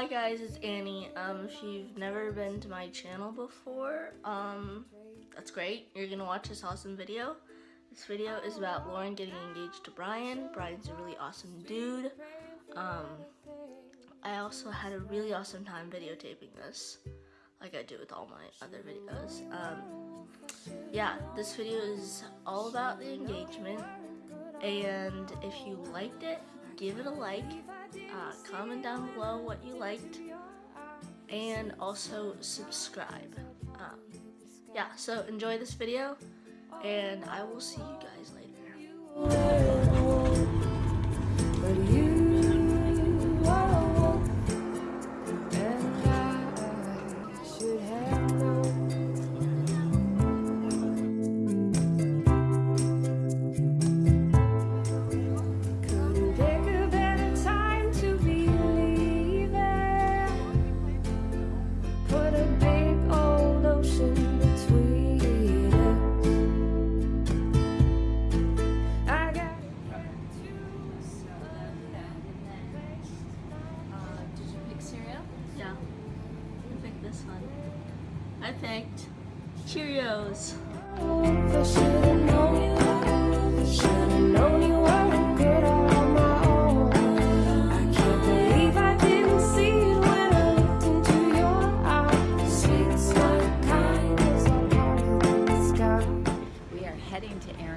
Hi guys, it's Annie. Um, if you've never been to my channel before, um, that's great. You're gonna watch this awesome video. This video is about Lauren getting engaged to Brian. Brian's a really awesome dude. Um, I also had a really awesome time videotaping this, like I do with all my other videos. Um, yeah, this video is all about the engagement, and if you liked it, give it a like, uh, comment down below what you liked, and also subscribe. Um, yeah, so enjoy this video, and I will see you guys later.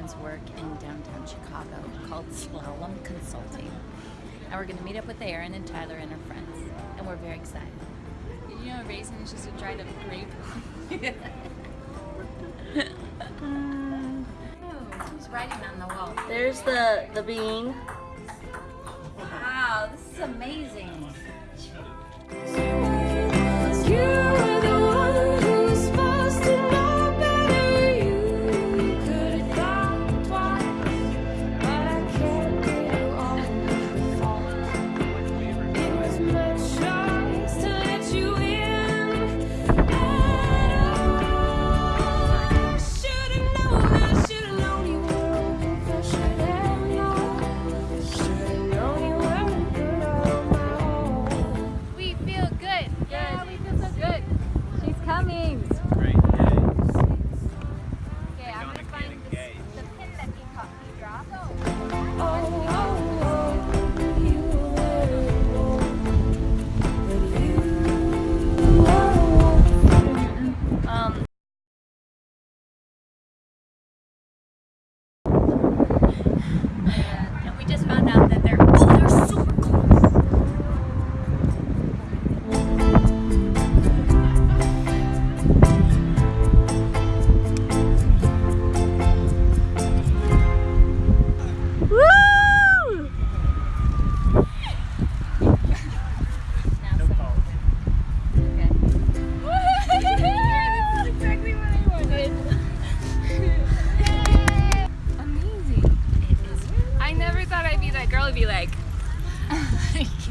Aaron's work in downtown Chicago called Slalom Consulting. And we're going to meet up with Aaron and Tyler and her friends. And we're very excited. You know, a raisin is just a dried up grape. Um, oh, who's writing on the wall? There's the, the bean. I'd be like,